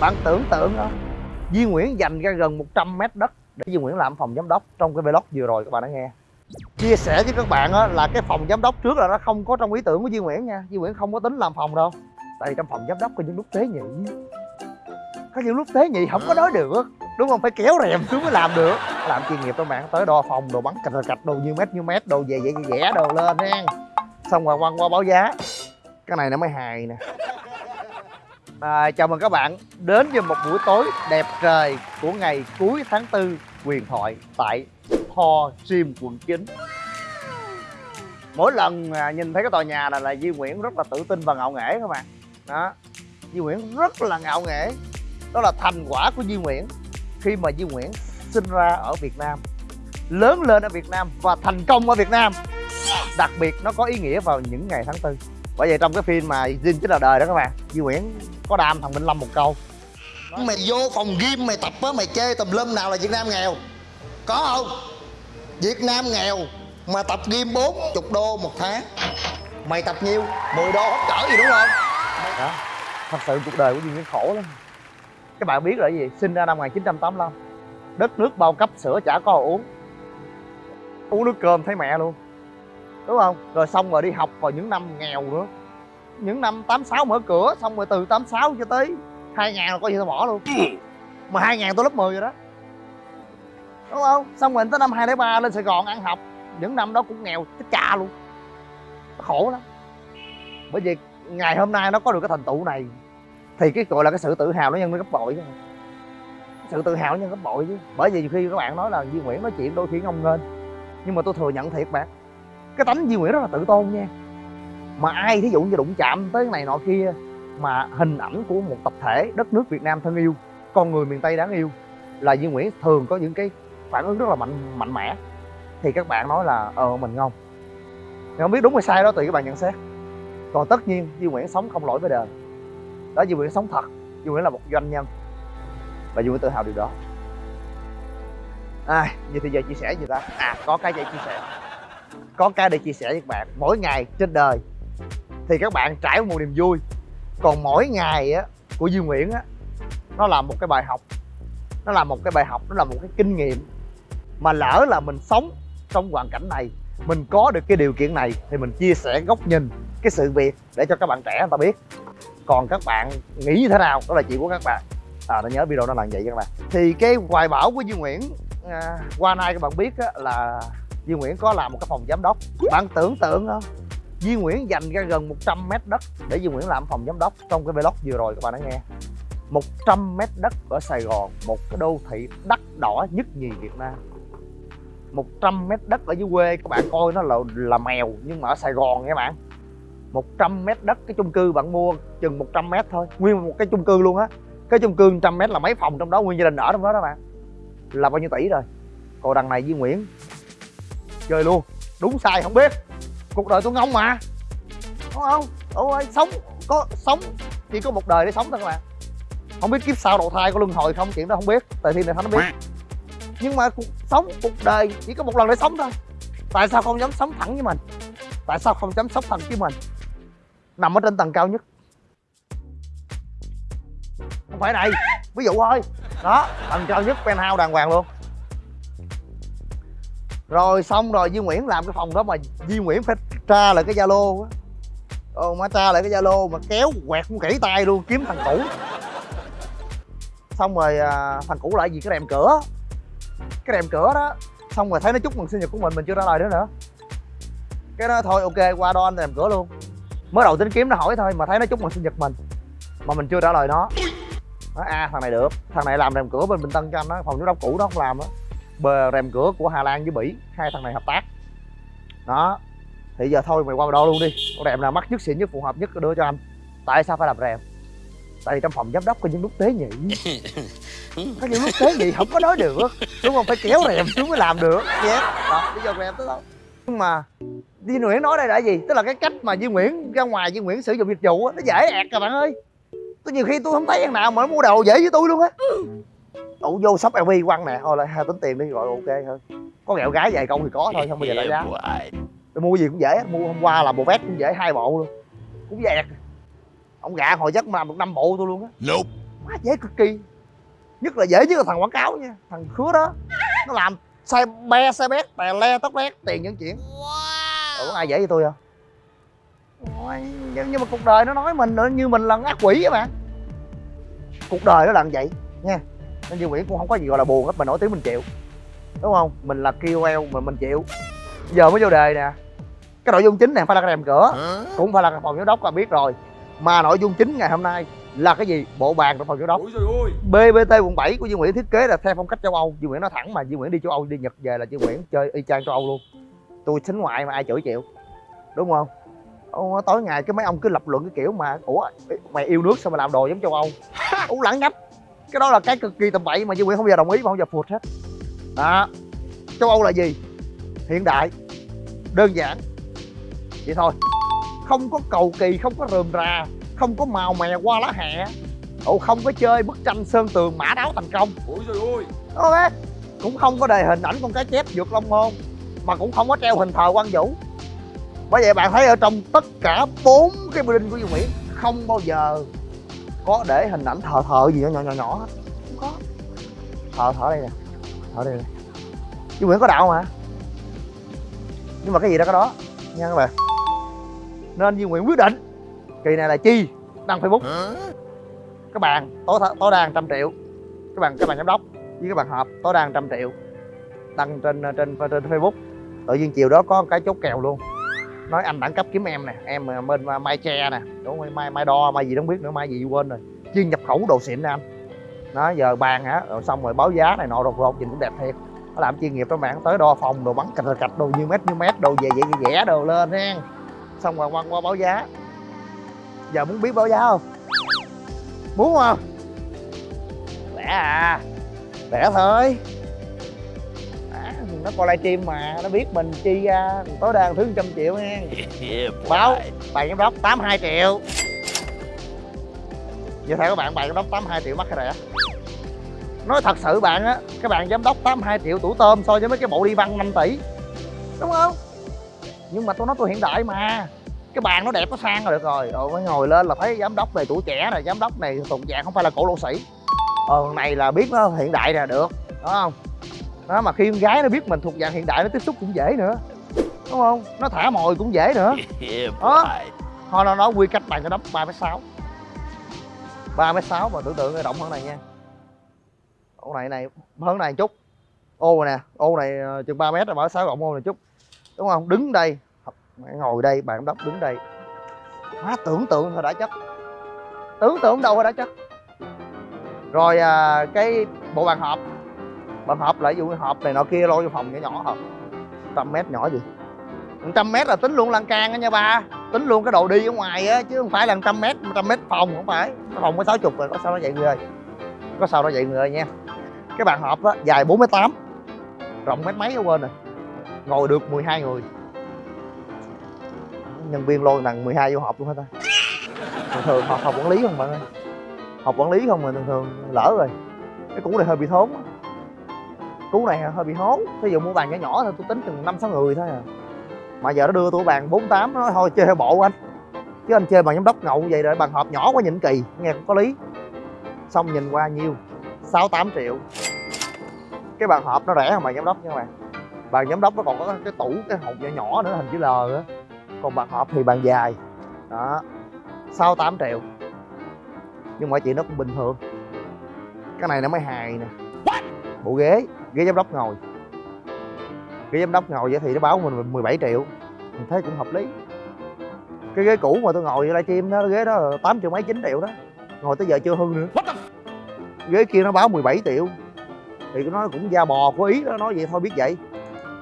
bạn tưởng tượng đó Duy Nguyễn dành ra gần 100 mét đất để Duy Nguyễn làm phòng giám đốc trong cái vlog vừa rồi các bạn đã nghe. Chia sẻ với các bạn là cái phòng giám đốc trước là nó không có trong ý tưởng của Duy Nguyễn nha. Duy Nguyễn không có tính làm phòng đâu. Tại vì trong phòng giám đốc có những lúc tế nhị. Có những lúc tế nhị không có nói được đúng không? Phải kéo rèm xuống mới làm được. Làm chuyên nghiệp các bạn tới đo phòng, đồ bắn cạch cạch đồ nhiêu mét nhiêu mét, đồ về vậy vẽ đồ lên nha xong rồi quăng qua báo giá. Cái này nó mới hài nè à, chào mừng các bạn đến với một buổi tối đẹp trời của ngày cuối tháng tư huyền thoại tại Tho Gym quận 9 mỗi lần à, nhìn thấy cái tòa nhà này là Duy Nguyễn rất là tự tin và ngạo nghễ các bạn. Đó Duy Nguyễn rất là ngạo nghễ. Đó là thành quả của Duy Nguyễn khi mà Duy Nguyễn sinh ra ở Việt Nam lớn lên ở Việt Nam và thành công ở Việt Nam. Đặc biệt nó có ý nghĩa vào những ngày tháng tư bởi vậy trong cái phim mà Jin chính là đời đó các bạn Duy Nguyễn có đam thằng Minh Lâm một câu. Mày vô phòng gym mày tập á mày chê tùm lum nào là Việt Nam nghèo. Có không? Việt Nam nghèo mà tập gym 40 đô một tháng. Mày tập nhiêu? 10 đô hết cỡ gì đúng không? đó. Thật sự cuộc đời của Duy Nguyễn khổ lắm. Các bạn biết là gì? Sinh ra năm 1985 đất nước bao cấp sữa chả có uống. Uống nước cơm thấy mẹ luôn. Đúng không? Rồi xong rồi đi học vào những năm nghèo nữa những năm 86 mở cửa xong rồi từ 86 cho tới 2000 là coi như tôi bỏ luôn. Mà 2000 tôi lớp 10 rồi đó. Đúng không? Xong rồi tới năm 2003 lên Sài Gòn ăn học. Những năm đó cũng nghèo chết cha luôn. Khổ lắm. Bởi vì ngày hôm nay nó có được cái thành tựu này thì cái gọi là cái sự tự hào nó nhân lên gấp bội chứ. Sự tự hào nó nhân gấp bội chứ. Bởi vì khi các bạn nói là Duy Nguyễn nói chuyện đôi khi ngông nghênh nhưng mà tôi thừa nhận thiệt bạn. Cái tánh Duy Nguyễn rất là tự tôn nha mà ai thí dụ như đụng chạm tới cái này nọ kia mà hình ảnh của một tập thể đất nước Việt Nam thân yêu con người miền Tây đáng yêu là Duy Nguyễn thường có những cái phản ứng rất là mạnh mạnh mẽ. Thì các bạn nói là ờ mình ngon thì không biết đúng hay sai đó tùy các bạn nhận xét. Còn tất nhiên Duy Nguyễn sống không lỗi với đời. Đó Duy Nguyễn sống thật. Duy Nguyễn là một doanh nhân. Và Duy Nguyễn tự hào điều đó. À, vậy thì giờ chia sẻ gì ta? À có cái để chia sẻ. Có cái để chia sẻ với các bạn. Mỗi ngày trên đời thì các bạn trải một niềm vui. Còn mỗi ngày á của Duy Nguyễn á nó là một cái bài học. Nó là một cái bài học nó là một cái kinh nghiệm mà lỡ là mình sống trong hoàn cảnh này mình có được cái điều kiện này thì mình chia sẻ góc nhìn cái sự việc để cho các bạn trẻ người ta biết. Còn các bạn nghĩ như thế nào đó là chuyện của các bạn. À nó nhớ video nó là vậy các bạn. Thì cái hoài bão của Duy Nguyễn à, qua nay các bạn biết á, là Duy Nguyễn có làm một cái phòng giám đốc. Bạn tưởng tượng không? Duy Nguyễn dành ra gần 100 mét đất để Duy Nguyễn làm phòng giám đốc trong cái vlog vừa rồi các bạn đã nghe. 100 mét đất ở Sài Gòn, một cái đô thị đắt đỏ nhất nhì Việt Nam. 100 mét đất ở dưới quê, các bạn coi nó là là mèo nhưng mà ở Sài Gòn nha bạn. 100 mét đất cái chung cư bạn mua chừng 100 mét thôi, nguyên một cái chung cư luôn á. Cái chung cư 100 mét là mấy phòng trong đó, nguyên gia đình ở trong đó đó bạn. Là bao nhiêu tỷ rồi? Còn đằng này Duy Nguyễn. Chơi luôn. Đúng sai không biết cuộc đời tôi ngông mà. Đúng không? Ôi sống, có sống, chỉ có một đời để sống thôi các bạn không biết kiếp sau đầu thai có luân hồi không, chuyện đó không biết. Tại thiên này không biết. Nhưng mà cuộc sống, cuộc đời chỉ có một lần để sống thôi. Tại sao không dám sống thẳng với mình? Tại sao không dám sống thẳng với mình? Nằm ở trên tầng cao nhất. Không phải này. Ví dụ thôi. Đó, tầng cao nhất, penthouse đàng hoàng luôn rồi xong rồi Duy Nguyễn làm cái phòng đó mà Duy Nguyễn phải tra lại cái Zalo á. Ồ má tra lại cái Zalo mà kéo quẹt cũng kỹ tay luôn kiếm thằng cũ. Xong rồi à, thằng cũ lại gì? Cái rèm cửa. Cái rèm cửa đó. Xong rồi thấy nó chúc mừng sinh nhật của mình mình chưa trả lời nữa nữa. Cái đó thôi ok qua đo anh rèm cửa luôn. Mới đầu tính kiếm nó hỏi thôi mà thấy nó chúc mừng sinh nhật mình Mà mình chưa trả lời nó. Nói à thằng này được. Thằng này làm rèm cửa bên Bình Tân cho anh đó Phòng giám đốc cũ đó không làm á rèm cửa của Hà Lan với Bỉ. Hai thằng này hợp tác. Đó. Thì giờ thôi mày qua đo luôn đi. Con rèm nào mắc nhất xịn nhất phù hợp nhất đưa cho anh. Tại sao phải làm rèm? Tại vì trong phòng giám đốc có những lúc tế nhị. Có những lúc tế nhị không có nói được. Đúng không? Phải kéo rèm xuống mới làm được. Yeah. đó bây giờ rèm tới đâu nhưng mà Duy Nguyễn nói đây là gì? Tức là cái cách mà Duy Nguyễn ra ngoài Duy Nguyễn sử dụng dịch vụ á, nó dễ ẹt các bạn ơi. Tôi nhiều khi tôi không thấy thằng nào mà nó mua đồ dễ với tôi luôn á đủ vô shop LV quăng nè. Thôi lại hai tính tiền đi rồi ok hơn. Có ghẹo gái vài câu thì có thôi không bao giờ lại giá. tôi mua gì cũng dễ mua hôm qua là bộ vest cũng dễ hai bộ luôn. Cũng dẹt. Ông gạ hồi chắc mà làm được năm bộ tôi luôn á. Nope. quá dễ cực kỳ. Nhất là dễ nhất là thằng quảng cáo nha thằng khứa đó. Nó làm xe be xe bét tè le tóc bét tiền những chuyện wow. có ai dễ với tôi không Ôi, nhưng, nhưng mà cuộc đời nó nói mình nữa như mình là ác quỷ á bạn. Cuộc đời nó là như vậy nha nên Duy Nguyễn cũng không có gì gọi là buồn hết mà nổi tiếng mình chịu. Đúng không? Mình là KOL mà mình chịu. Giờ mới vô đề nè. Cái nội dung chính này phải là cái rèm cửa cũng phải là phòng giám đốc là biết rồi. Mà nội dung chính ngày hôm nay là cái gì? Bộ bàn trong phòng giám đốc. Ôi BBT quận 7 của Duy Nguyễn thiết kế là theo phong cách châu Âu. Duy Nguyễn nói thẳng mà Duy Nguyễn đi châu Âu đi Nhật về là Duy Nguyễn chơi y chang châu Âu luôn. Tôi xính ngoại mà ai chửi chịu. Đúng không? Ô, tối ngày cái mấy ông cứ lập luận cái kiểu mà ủa mày yêu nước sao mà làm đồ giống châu Âu? Ú lẳng nhách cái đó là cái cực kỳ tầm bậy mà Duy Nguyễn không bao giờ đồng ý mà không bao giờ phụt hết. Đó. Châu Âu là gì? Hiện đại. Đơn giản. Vậy thôi. Không có cầu kỳ không có rườm rà không có màu mè qua lá hẹ Ồ không có chơi bức tranh sơn tường mã đáo thành công. Ôi trời ơi. Ok cũng không có đề hình ảnh con cá chép vượt long môn mà cũng không có treo hình thờ quan vũ. Bởi vậy bạn thấy ở trong tất cả bốn cái building của Duy Nguyễn không bao giờ có để hình ảnh thờ thờ gì nhỏ nhỏ nhỏ nhỏ hết. Không có. Thờ thờ đây nè. Thờ đây nè. Duy Nguyễn có đạo mà. Nhưng mà cái gì đó có đó. Nha các bạn. Nên Duy Nguyễn quyết định. Kỳ này là chi? Đăng Facebook. Các bạn tối tối đa trăm triệu. Các bạn các bạn giám đốc với các bạn họp tối đa trăm triệu. Đăng trên trên trên Facebook. Tự nhiên chiều đó có cái chốt kèo luôn nói anh đẳng cấp kiếm em nè, em ờ, bên ờ, mai tre nè. Đúng không mai mai đo, mai gì không biết nữa, mai gì quên rồi. Chuyên nhập khẩu đồ xịn nè anh. Nó giờ bàn hả? Rồi xong rồi báo giá này nọ, rột rột nhìn cũng đẹp thiệt. Nó làm chuyên nghiệp đó bạn, tới đo phòng đồ bắn cạch cạch đồ như mét như mét, đồ về vậy vẽ đồ lên hen. Xong rồi quăng qua báo giá. Giờ muốn biết báo giá không? Muốn không? Lẻ à? Lẻ thôi nó coi livestream mà nó biết mình chi ra tối đa thứ trăm triệu nha. Báo bàn giám đốc 82 triệu. Vậy theo các bạn bàn giám đốc 82 triệu mắc cái rẻ nói thật sự bạn á các bạn giám đốc 82 triệu tủ tôm so với mấy cái bộ đi văn 5 tỷ. Đúng không? Nhưng mà tôi nói tôi hiện đại mà. Cái bàn nó đẹp nó sang là được rồi. Rồi mới ngồi lên là thấy giám đốc này tuổi trẻ này giám đốc này tụng dạng không phải là cổ lỗ sĩ. Ờ này là biết nó hiện đại nè được. Đúng không đó mà khi con gái nó biết mình thuộc dạng hiện đại nó tiếp xúc cũng dễ nữa. Đúng không? Nó thả mồi cũng dễ nữa. Đó. Thôi nó nói quy cách bàn cho đốc ba mét sáu. Ba mét sáu mà tưởng tượng cái động hơn này nha. Ô này này hơn này chút. Ô này nè ô này ờ, chừng 3 mét rồi mở sáu rộng ô này chút. Đúng không? Đứng đây. Ngồi đây bạn đốc đứng đây. Má tưởng tượng thôi đã chất tưởng tượng đâu thôi đã chất rồi à, cái bộ bàn họp bàn họp lại ví dụ họp này nọ kia lôi vô phòng nhỏ nhỏ hả trăm mét nhỏ gì? Trăm mét là tính luôn lan can á nha ba. Tính luôn cái đồ đi ở ngoài á, chứ không phải là trăm mét trăm mét phòng không phải. Cái phòng có sáu chục rồi, có sao nó vậy người? Ơi có sao nó vậy người ơi nha. Cái bàn họp á, dài bốn mét tám. Rộng mét mấy ở quên rồi. Ngồi được 12 người. Nhân viên lôi bằng 12 vô họp luôn hết ta? Thường thường học học quản lý không bạn ơi? Học quản lý không mà thường thường lỡ rồi. Cái cũ này hơi bị thốn cú này hơi bị hố ví dụ mua bàn nhỏ nhỏ thôi, tôi tính chừng năm sáu người thôi à. Mà giờ nó đưa tôi bàn bốn tám, nó nói thôi chơi theo bộ anh. Chứ anh chơi bằng giám đốc ngầu vậy rồi bàn hộp nhỏ quá nhìn kỳ, nghe cũng có lý. Xong nhìn qua nhiêu? Sáu tám triệu. Cái bàn hộp nó rẻ hơn bàn giám đốc nha các bạn. Bàn giám đốc nó còn có cái tủ, cái hộp nhỏ nhỏ nữa, hình chữ L nữa. Còn bàn hộp thì bàn dài. Đó. Sáu tám triệu. Nhưng mọi chuyện nó cũng bình thường. Cái này nó mới hài nè bộ ghế. Ghế giám đốc ngồi. Ghế giám đốc ngồi vậy thì nó báo mình 17 triệu. Mình thấy cũng hợp lý. Cái ghế cũ mà tôi ngồi livestream đó ghế đó 8 triệu mấy 9 triệu đó. Ngồi tới giờ chưa hư nữa. Ghế kia nó báo 17 triệu. Thì nó cũng da bò có ý đó nói vậy thôi biết vậy.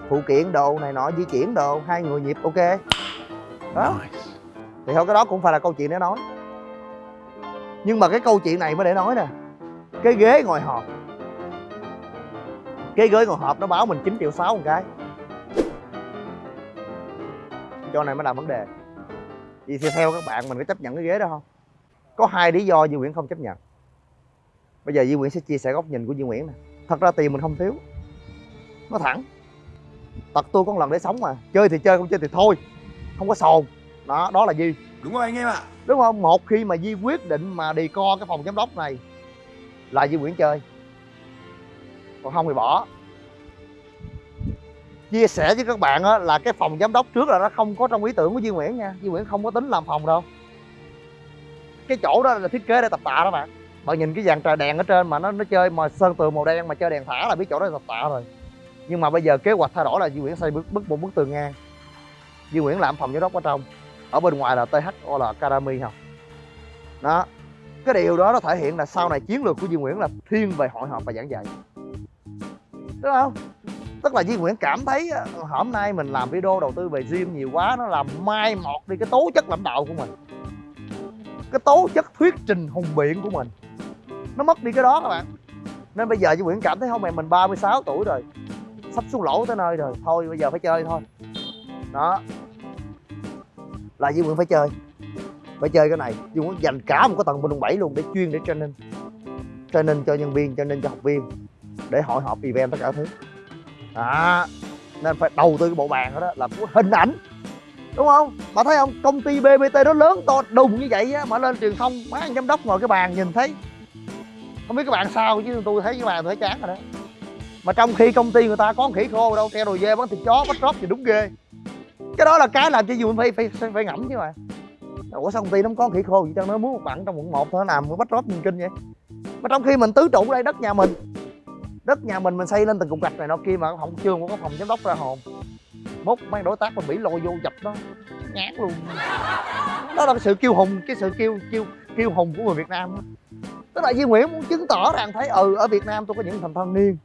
Phụ kiện đồ này nọ di chuyển đồ hai người nhịp ok. Đó. Thì thôi cái đó cũng phải là câu chuyện để nói. Nhưng mà cái câu chuyện này mới để nói nè. Cái ghế ngồi họp cái ghế ngồi họp nó báo mình 9 triệu 6 một cái. Cho này mới là vấn đề. Vậy thì theo các bạn mình có chấp nhận cái ghế đó không? Có hai lý do Duy Nguyễn không chấp nhận. Bây giờ Duy Nguyễn sẽ chia sẻ góc nhìn của Duy Nguyễn nè. Thật ra tiền mình không thiếu. Nó thẳng. Tật tôi có một lần để sống mà. Chơi thì chơi không chơi thì thôi. Không có sồn. Đó đó là Duy. Đúng rồi anh em ạ. Đúng không? Một khi mà Di quyết định mà đi co cái phòng giám đốc này là Duy Nguyễn chơi còn không thì bỏ. Chia sẻ với các bạn á, là cái phòng giám đốc trước là nó không có trong ý tưởng của Duy Nguyễn nha. Duy Nguyễn không có tính làm phòng đâu. Cái chỗ đó là thiết kế để tập tạ đó bạn. Bạn nhìn cái dàn trời đèn ở trên mà nó nó chơi mà sơn tường màu đen mà chơi đèn thả là biết chỗ đó là tập tạ rồi. Nhưng mà bây giờ kế hoạch thay đổi là Duy Nguyễn xây bức, bức một bức tường ngang. Duy Nguyễn làm phòng giám đốc ở trong. Ở bên ngoài là THO là Academy không đó. Cái điều đó nó thể hiện là sau này chiến lược của Duy Nguyễn là thiên về hội họp và giảng dạy đúng không? Tức là Duy Nguyễn cảm thấy ờ, ờ, hôm nay mình làm video đầu tư về gym nhiều quá, nó làm mai một đi cái tố chất lãnh đạo của mình. Cái tố chất thuyết trình hùng biện của mình. Nó mất đi cái đó các bạn. Nên bây giờ Duy Nguyễn cảm thấy, không, mẹ mình 36 tuổi rồi, sắp xuống lỗ tới nơi rồi, thôi bây giờ phải chơi thôi. Đó. Là Duy Nguyễn phải chơi. Phải chơi cái này. Duy Nguyễn dành cả một cái tầng bên quận 7 luôn để chuyên để training. Training cho nhân viên, training cho học viên để hội họp event tất cả thứ. Đó nên phải đầu tư cái bộ bàn đó, đó là của hình ảnh. Đúng không? Mà thấy không? Công ty bbt nó lớn to đùng như vậy á mà lên truyền thông má giám đốc ngồi cái bàn nhìn thấy. Không biết các bạn sao chứ tôi thấy cái bàn tôi thấy chán rồi đó. Mà trong khi công ty người ta có khỉ khô đâu treo đồ dê bán thịt chó bắt rót thì đúng ghê. Cái đó là cái làm cho dù phải phải phải, phải ngẫm chứ mà. Ủa sao công ty nó không có khỉ khô vậy cho nó muốn một bạn trong quận một thôi nó làm bắt rót nhìn kinh vậy? Mà trong khi mình tứ trụ đây đất nhà mình đất nhà mình mình xây lên từng cục gạch này nọ kia mà không chưa có phòng giám đốc ra hồn. Mốt mấy đối tác mình bị lôi vô dập nó nhát luôn. Đó là cái sự kiêu hùng cái sự kiêu kiêu kiêu hùng của người việt nam đó. tức là Duy Nguyễn muốn chứng tỏ rằng thấy ừ ở Việt Nam tôi có những thành thanh niên.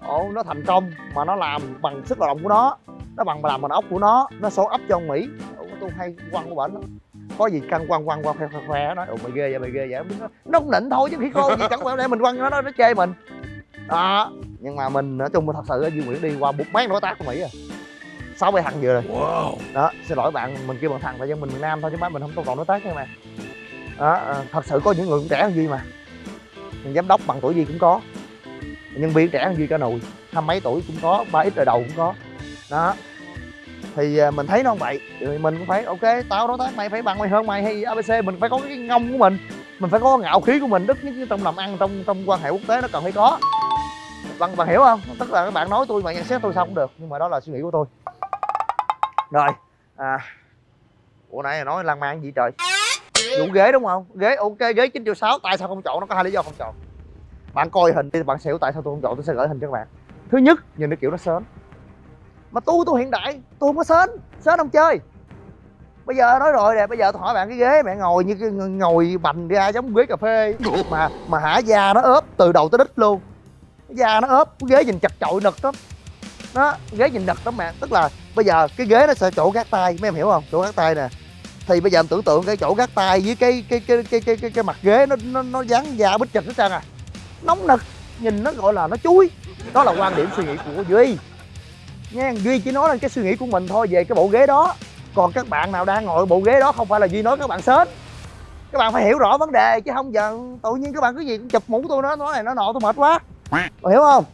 Ồ nó thành công mà nó làm bằng sức lao động của nó nó bằng làm bằng ốc của nó nó số ấp cho ông Mỹ. Ồ, tôi hay quăng của bệnh lắm. Có gì căng quăng quăng quăng khoe khoe khoe nói ồ mày ghê vậy mày ghê vậy. Nó, cũng nịnh thôi chứ khi cô gì chẳng qua để mình quăng nó nó chê mình đó. Nhưng mà mình nói chung thật sự ở Duy Nguyễn đi qua một mấy đối tác của Mỹ à. Sáu bảy thằng vừa rồi. Wow. đó xin lỗi bạn mình kêu bằng thằng tại dân mình miền Nam thôi chứ má mình không trọng đối tác nha mà đó à, thật sự có những người cũng trẻ hơn Duy mà. Giám đốc bằng tuổi Duy cũng có. Nhân viên trẻ hơn Duy cả nùi hai mấy tuổi cũng có ba ít đời đầu cũng có. Đó. Thì à, mình thấy nó không vậy. Thì mình cũng phải ok tao đối tác mày phải bằng mày hơn mày hay abc mình phải có cái ngông của mình. Mình phải có ngạo khí của mình đức nhất trong làm ăn trong trong quan hệ quốc tế nó cần phải có bạn bạn hiểu không? Tức là các bạn nói tôi mà nhận xét tôi sao cũng được nhưng mà đó là suy nghĩ của tôi. Rồi à ủa nãy nói lan man gì trời? Vụ ghế đúng không? Ghế ok ghế 9 triệu sáu tại sao không chọn? Nó có hai lý do không chọn. Bạn coi hình đi bạn sẽ hiểu tại sao tôi không chọn? Tôi sẽ gửi hình cho các bạn. Thứ nhất nhìn cái kiểu nó sến. Mà tôi tôi hiện đại tôi không có sến. Sến không chơi. Bây giờ nói rồi nè bây giờ tôi hỏi bạn cái ghế mẹ ngồi như cái ngồi bành ra giống ghế cà phê. Mà mà hả da nó ốp từ đầu tới đít luôn da nó ốp cái ghế nhìn chặt chội nực lắm. Đó ghế nhìn nực lắm mẹ tức là bây giờ cái ghế nó sẽ chỗ gác tay mấy em hiểu không? Chỗ gác tay nè. Thì bây giờ em tưởng tượng cái chỗ gác tay với cái cái cái cái cái cái, cái mặt ghế nó nó nó dán da bít chật hết trơn à. Nóng nực nhìn nó gọi là nó chuối. Đó là quan điểm suy nghĩ của duy. Nha duy chỉ nói lên cái suy nghĩ của mình thôi về cái bộ ghế đó. Còn các bạn nào đang ngồi bộ ghế đó không phải là duy nói các bạn sến. Các bạn phải hiểu rõ vấn đề chứ không giờ tự nhiên các bạn cứ gì chụp mũ tôi nó nói này nó nọ tôi mệt quá. Bạn hiểu không?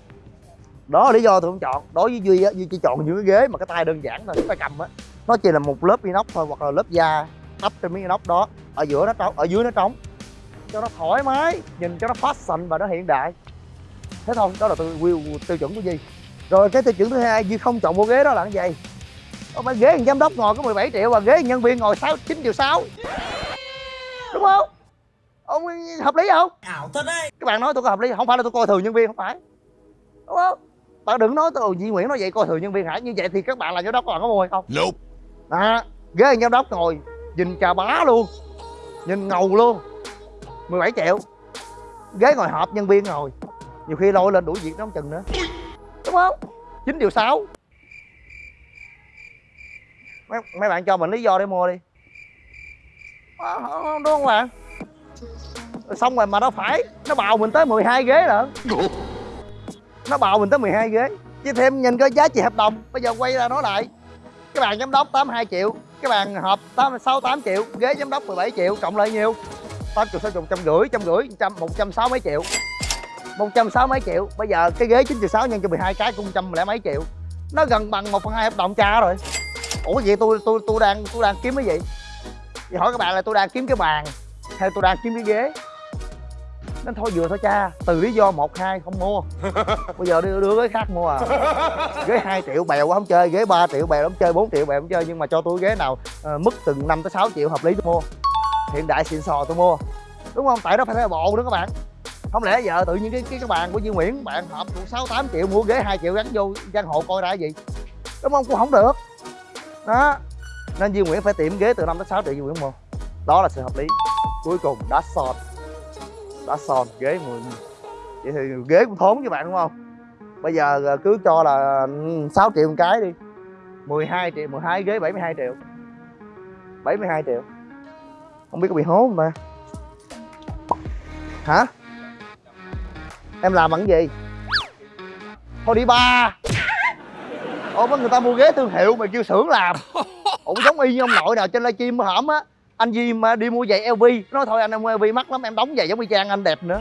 Đó là lý do tôi không chọn. Đối với duy á, duy chỉ chọn những cái ghế mà cái tay đơn giản thôi tay cầm á. Nó chỉ là một lớp inox thôi, hoặc là lớp da đắp trên miếng inox đó. Ở giữa nó trống, ở dưới nó trống. Cho nó thoải mái, nhìn cho nó fashion và nó hiện đại. Thế thôi, đó là tôi tiêu chuẩn của duy. Rồi cái tiêu chuẩn thứ hai, duy không chọn bộ ghế đó là cái gì? Ông ghế giám đốc ngồi có 17 triệu và ghế nhân viên ngồi 6 9 triệu 6 đúng không? Ông hợp lý không? Ảo thật đấy. các bạn nói tôi có hợp lý không phải là tôi coi thường nhân viên không phải. Đúng không? Bạn đừng nói tôi Duy Nguyễn nói vậy coi thường nhân viên hả? Như vậy thì các bạn là giám đốc các bạn có mua hay không? Nope. à, ghế giám đốc ngồi nhìn chà bá luôn nhìn ngầu luôn 17 triệu. Ghế ngồi họp nhân viên ngồi. Nhiều khi lôi lên đuổi việc nó không chừng nữa. Đúng không? 9 triệu 6 mấy, mấy bạn cho mình lý do để mua đi. À, đúng không bạn xong rồi mà nó phải nó bào mình tới 12 ghế lận. Nó bào mình tới 12 ghế. Chứ thêm nhìn coi giá trị hợp đồng. Bây giờ quay ra nói lại. Cái bàn giám đốc 82 triệu cái bàn họp 8, 68 triệu ghế giám đốc 17 triệu cộng lại nhiêu? 8 triệu 6 triệu trăm rưỡi trăm rưỡi trăm một trăm sáu mấy triệu. Một trăm sáu mấy triệu. Bây giờ cái ghế 9 triệu 6 nhân cho 12 cái cũng trăm lẻ mấy triệu. Nó gần bằng một phần hai hợp đồng cha rồi. Ủa vậy tôi tôi tôi đang tôi đang kiếm cái gì? Vậy hỏi các bạn là tôi đang kiếm cái bàn hay tôi đang kiếm cái ghế. Nên thôi vừa thôi cha từ lý do một hai không mua. Bây giờ đưa đưa ghế khác mua à. Ghế 2 triệu bèo quá không chơi ghế 3 triệu bèo không chơi 4 triệu bèo không chơi nhưng mà cho tôi ghế nào uh, mức từng 5 tới 6 triệu hợp lý tôi mua. Hiện đại xịn sò tôi mua. Đúng không? Tại nó phải theo bộ nữa các bạn. Không lẽ giờ tự nhiên cái cái, cái bàn của Duy Nguyễn bạn hợp sáu tám triệu mua ghế 2 triệu gắn vô căn hộ coi ra gì? Đúng không? Cũng không được. Đó. Nên Duy Nguyễn phải tìm ghế từ 5 tới 6 triệu Duy Nguyễn mua. Đó là sự hợp lý cuối cùng đá son. Đá son ghế 10 vậy thì ghế cũng thốn cho bạn đúng không? Bây giờ ờ, cứ cho là ừ, 6 triệu một cái đi. 12 triệu 12 ghế 72 triệu. 72 triệu. Không biết có bị hố không ta? Hả? Em làm bằng gì? Thôi đi ba. Ủa mấy người ta mua ghế thương hiệu mà kêu xưởng làm. Ổng giống y như ông nội nào trên livestream hổm á anh Di mà đi mua giày LV nói thôi anh em mua LV mắc lắm em đóng giày giống y chang anh đẹp nữa.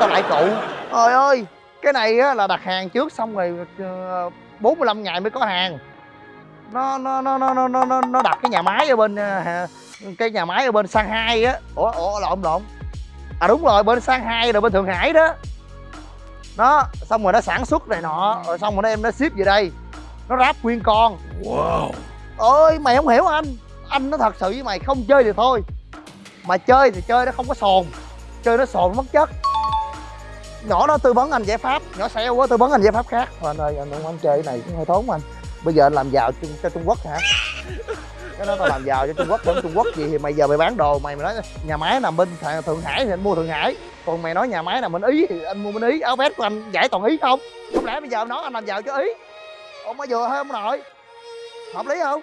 Tao lại cụ trời ơi cái này á là đặt hàng trước xong rồi ờ, 45 ngày mới có hàng. Nó nó nó nó nó nó nó đặt cái nhà máy ở bên ờ, cái nhà máy ở bên Shanghai á. Ủa ủa lộn lộn à đúng rồi bên Shanghai rồi bên Thượng Hải đó. Nó xong rồi nó sản xuất này nọ rồi xong rồi nó em nó ship về đây. Nó ráp nguyên con. Wow. ơi mày không hiểu anh anh nó thật sự với mày không chơi thì thôi. Mà chơi thì chơi nó không có sồn. Chơi nó sồn mất chất. Nhỏ nó tư vấn anh giải pháp nhỏ xeo quá tư vấn anh giải pháp khác. Thôi anh ơi anh không anh chơi cái này cũng hơi tốn anh. Bây giờ anh làm giàu cho, cho trung quốc hả? Cái đó tao làm giàu cho trung quốc đến trung quốc gì thì mày giờ mày bán đồ mày mày nói nhà máy nằm bên Thượng- thượng hải thì anh mua thượng hải. Còn mày nói nhà máy nằm bên ý thì anh mua bên ý. Áo vest của anh giải toàn ý không? Không lẽ bây giờ nói anh làm giàu cho ý? Ông mới vừa thôi ông nội hợp lý không?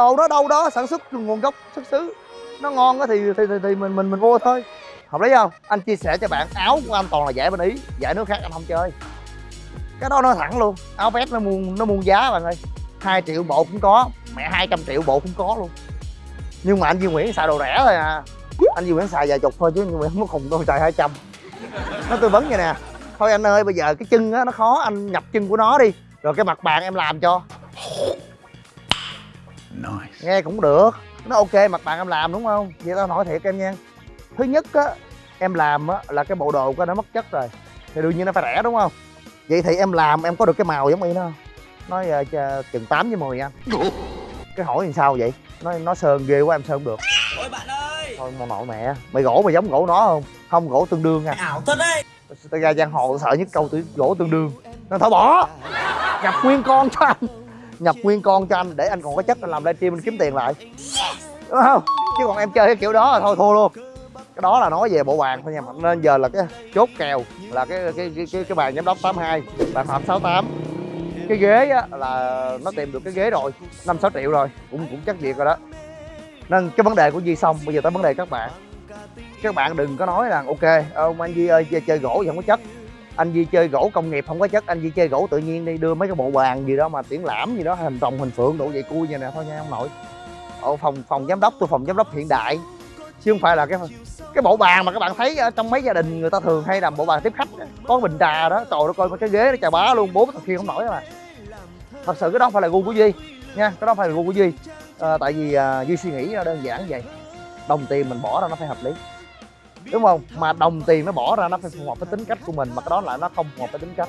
Đồ đó đâu đó sản xuất nguồn gốc xuất xứ. Nó ngon á thì, thì thì thì mình mình mình mua thôi. Hợp lý không? Anh chia sẻ cho bạn áo của anh toàn là giải bên ý giải nước khác anh không chơi. Cái đó nó thẳng luôn áo vest nó muôn nó muôn giá bạn ơi. 2 triệu bộ cũng có mẹ 200 triệu bộ cũng có luôn. Nhưng mà anh Duy Nguyễn xài đồ rẻ thôi à. Anh Duy Nguyễn xài vài chục thôi chứ nhưng Nguyễn không có khùng đâu xài 200 nó tư vấn vậy nè. Thôi anh ơi bây giờ cái chân á nó khó anh nhập chân của nó đi. Rồi cái mặt bàn em làm cho. Nice. nghe cũng được. Nó ok mặt bàn em làm đúng không? Vậy tao hỏi thiệt em nha. Thứ nhất á em làm á là cái bộ đồ của nó mất chất rồi. Thì đương nhiên nó phải rẻ đúng không? Vậy thì em làm em có được cái màu giống y nó không? Nói uh, ch- chừng 8 với 10 anh cái hỏi làm sao vậy? Nó nó sơn ghê quá em sơn không được. Ôi bạn ơi! Thôi mà nội mẹ. Mày gỗ mày giống gỗ nó không? Không gỗ tương đương nha. Ảo thật đấy! Tao ra giang hồ sợ nhất câu từ gỗ tương đương. Nó thôi bỏ! Nhập nguyên con cho anh nhập nguyên con cho anh để anh còn có chất anh làm livestream anh kiếm tiền lại. Đúng không? Chứ còn em chơi cái kiểu đó là thôi thua luôn. Cái đó là nói về bộ bàn thôi nha nên giờ là cái chốt kèo là cái cái cái cái, cái bàn giám đốc 82 bàn phạm 68 cái ghế á, là nó tìm được cái ghế rồi năm sáu triệu rồi cũng cũng chắc việc rồi đó. Nên cái vấn đề của Duy xong bây giờ tới vấn đề các bạn. Các bạn đừng có nói rằng ok ông anh Duy ơi chơi, chơi gỗ thì không có chất anh Duy chơi gỗ công nghiệp không có chất anh Duy chơi gỗ tự nhiên đi đưa mấy cái bộ bàn gì đó mà triển lãm gì đó hình rồng hình phượng độ vậy cui vậy nè thôi nha ông nội ở phòng phòng giám đốc tôi phòng giám đốc hiện đại. Chứ không phải là cái cái bộ bàn mà các bạn thấy ở trong mấy gia đình người ta thường hay làm bộ bàn tiếp khách có bình trà đó trời ơi coi cái ghế nó chà bá luôn bốn thằng kia không nổi mà. Thật sự cái đó phải là gu của duy nha cái đó phải là gu của duy. À, tại vì à, duy suy nghĩ nó đơn giản vậy. Đồng tiền mình bỏ ra nó phải hợp lý đúng không? Mà đồng tiền nó bỏ ra nó phải phù hợp với tính cách của mình mà cái đó là nó không phù hợp với tính cách.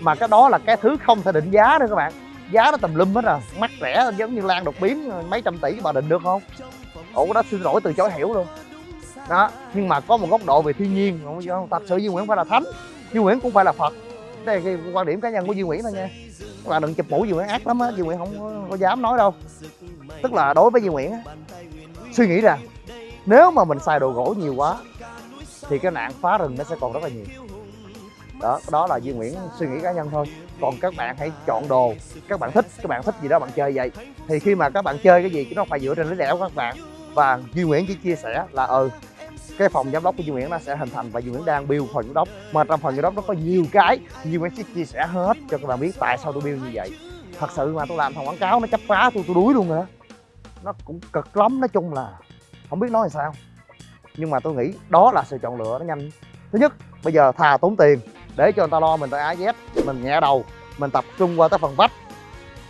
Mà cái đó là cái thứ không thể định giá nữa các bạn. Giá nó tùm lum hết rồi mắc rẻ giống như lan đột biến mấy trăm tỷ bà định được không? Ủa cái đó xin lỗi từ chối hiểu luôn. Đó nhưng mà có một góc độ về thiên nhiên. Không thật sự Duy Nguyễn phải là thánh Duy Nguyễn cũng phải là Phật. Đây là cái quan điểm cá nhân của Duy Nguyễn thôi nha. Các bạn đừng chụp mũ Duy Nguyễn ác lắm á Duy Nguyễn không có, có dám nói đâu. Tức là đối với Duy Nguyễn á suy nghĩ rằng nếu mà mình xài đồ gỗ nhiều quá thì cái nạn phá rừng nó sẽ còn rất là nhiều. Đó đó là Duy Nguyễn suy nghĩ cá nhân thôi. Còn các bạn hãy chọn đồ. Các bạn thích, các bạn thích gì đó, bạn chơi vậy. Thì khi mà các bạn chơi cái gì, nó phải dựa trên lý lẽ của các bạn. Và Duy Nguyễn chỉ chia sẻ là ừ cái phòng giám đốc của Duy Nguyễn nó sẽ hình thành và Duy Nguyễn đang build phòng giám đốc. Mà trong phòng giám đốc nó có nhiều cái Duy Nguyễn sẽ chia sẻ hết cho các bạn biết tại sao tôi build như vậy. Thật sự mà tôi làm thằng quảng cáo nó chấp phá tôi tôi đuối luôn rồi đó nó cũng cực lắm, nói chung là không biết nói làm sao nhưng mà tôi nghĩ đó là sự chọn lựa nó nhanh. Thứ nhất, bây giờ thà tốn tiền để cho người ta lo mình tới áo dép mình nhẹ đầu, mình tập trung qua tới phần vách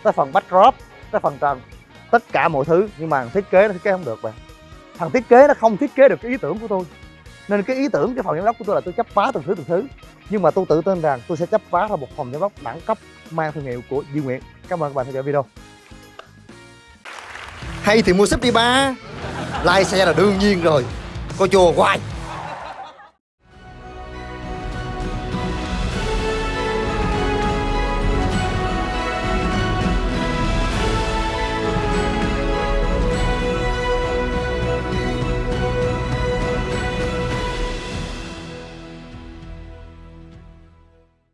tới phần backdrop tới phần trần, tất cả mọi thứ. Nhưng mà thiết kế nó thiết kế không được bạn. Thằng thiết kế nó không thiết kế được cái ý tưởng của tôi. Nên cái ý tưởng, cái phòng giám đốc của tôi là tôi chấp phá từng thứ từng thứ. Nhưng mà tôi tự tin rằng tôi sẽ chấp phá ra một phòng giám đốc đẳng cấp mang thương hiệu của Duy Nguyễn. Cảm ơn các bạn theo dõi video. Hay thì mua sếp đi ba. Lai xe là đương nhiên rồi có chùa hoài